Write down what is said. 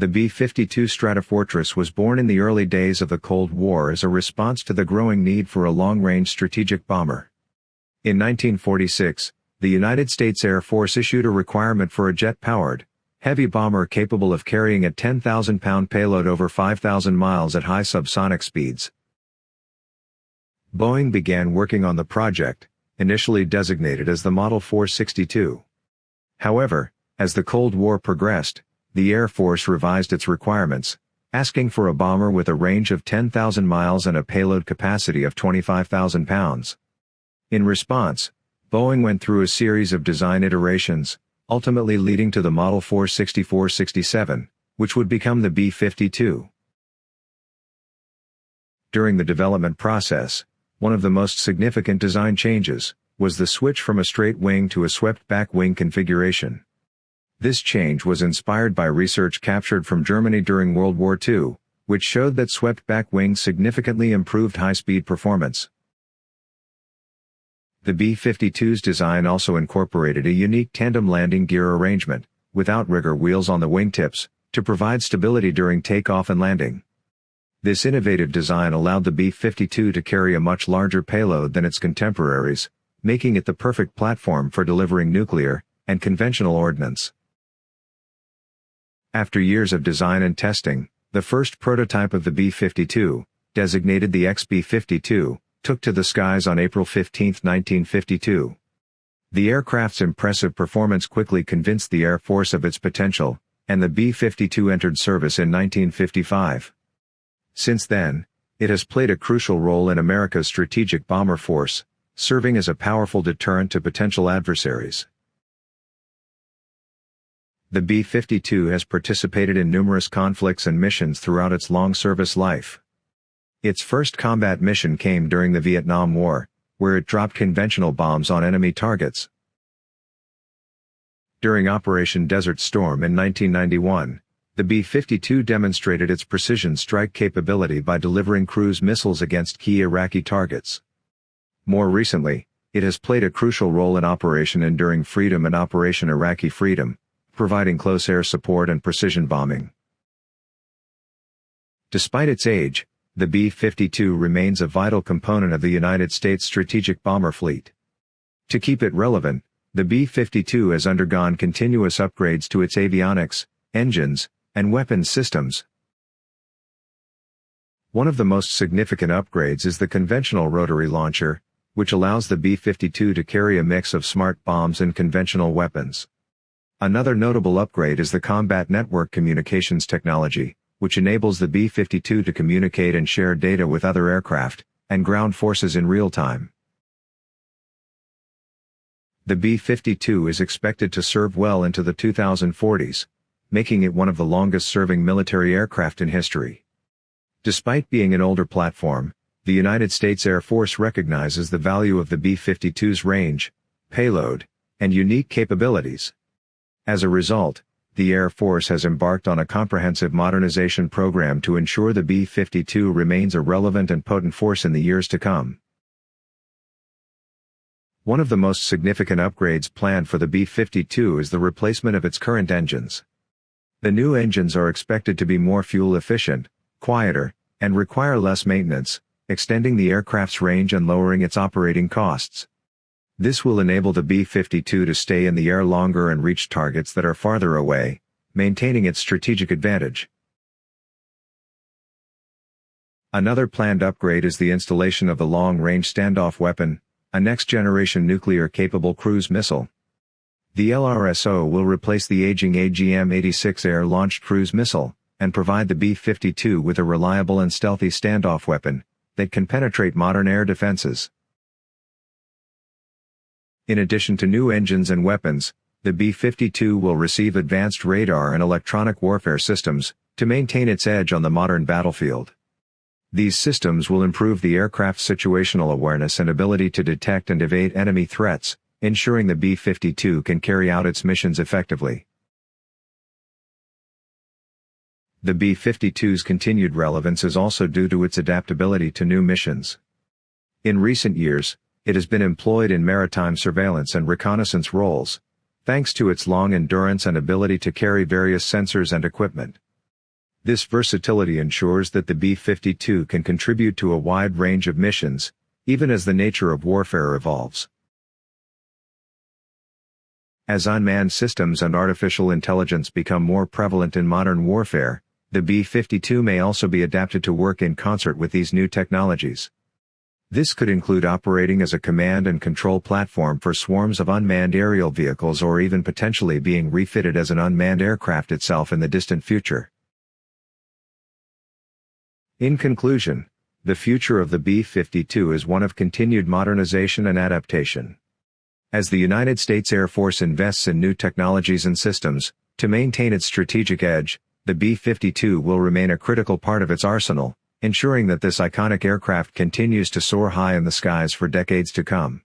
The B-52 Stratofortress was born in the early days of the Cold War as a response to the growing need for a long-range strategic bomber. In 1946, the United States Air Force issued a requirement for a jet-powered, heavy bomber capable of carrying a 10,000-pound payload over 5,000 miles at high subsonic speeds. Boeing began working on the project, initially designated as the Model 462. However, as the Cold War progressed, the Air Force revised its requirements, asking for a bomber with a range of 10,000 miles and a payload capacity of 25,000 pounds. In response, Boeing went through a series of design iterations, ultimately leading to the Model 464-67, which would become the B-52. During the development process, one of the most significant design changes was the switch from a straight wing to a swept-back wing configuration. This change was inspired by research captured from Germany during World War II, which showed that swept-back wings significantly improved high-speed performance. The B-52's design also incorporated a unique tandem landing gear arrangement, with outrigger wheels on the wingtips, to provide stability during takeoff and landing. This innovative design allowed the B-52 to carry a much larger payload than its contemporaries, making it the perfect platform for delivering nuclear and conventional ordnance. After years of design and testing, the first prototype of the B-52, designated the XB-52, took to the skies on April 15, 1952. The aircraft's impressive performance quickly convinced the Air Force of its potential, and the B-52 entered service in 1955. Since then, it has played a crucial role in America's strategic bomber force, serving as a powerful deterrent to potential adversaries. The B-52 has participated in numerous conflicts and missions throughout its long service life. Its first combat mission came during the Vietnam War, where it dropped conventional bombs on enemy targets. During Operation Desert Storm in 1991, the B-52 demonstrated its precision strike capability by delivering cruise missiles against key Iraqi targets. More recently, it has played a crucial role in Operation Enduring Freedom and Operation Iraqi Freedom, providing close air support and precision bombing. Despite its age, the B-52 remains a vital component of the United States strategic bomber fleet. To keep it relevant, the B-52 has undergone continuous upgrades to its avionics, engines, and weapons systems. One of the most significant upgrades is the conventional rotary launcher, which allows the B-52 to carry a mix of smart bombs and conventional weapons. Another notable upgrade is the Combat Network Communications technology, which enables the B-52 to communicate and share data with other aircraft and ground forces in real time. The B-52 is expected to serve well into the 2040s, making it one of the longest-serving military aircraft in history. Despite being an older platform, the United States Air Force recognizes the value of the B-52's range, payload, and unique capabilities. As a result, the Air Force has embarked on a comprehensive modernization program to ensure the B-52 remains a relevant and potent force in the years to come. One of the most significant upgrades planned for the B-52 is the replacement of its current engines. The new engines are expected to be more fuel efficient, quieter, and require less maintenance, extending the aircraft's range and lowering its operating costs. This will enable the B-52 to stay in the air longer and reach targets that are farther away, maintaining its strategic advantage. Another planned upgrade is the installation of the Long-Range Standoff Weapon, a next-generation nuclear-capable cruise missile. The LRSO will replace the aging AGM-86 air-launched cruise missile, and provide the B-52 with a reliable and stealthy standoff weapon that can penetrate modern air defenses. In addition to new engines and weapons, the B-52 will receive advanced radar and electronic warfare systems, to maintain its edge on the modern battlefield. These systems will improve the aircraft's situational awareness and ability to detect and evade enemy threats, ensuring the B-52 can carry out its missions effectively. The B-52's continued relevance is also due to its adaptability to new missions. In recent years, it has been employed in maritime surveillance and reconnaissance roles, thanks to its long endurance and ability to carry various sensors and equipment. This versatility ensures that the B-52 can contribute to a wide range of missions, even as the nature of warfare evolves. As unmanned systems and artificial intelligence become more prevalent in modern warfare, the B-52 may also be adapted to work in concert with these new technologies. This could include operating as a command and control platform for swarms of unmanned aerial vehicles or even potentially being refitted as an unmanned aircraft itself in the distant future. In conclusion, the future of the B-52 is one of continued modernization and adaptation. As the United States Air Force invests in new technologies and systems, to maintain its strategic edge, the B-52 will remain a critical part of its arsenal, ensuring that this iconic aircraft continues to soar high in the skies for decades to come.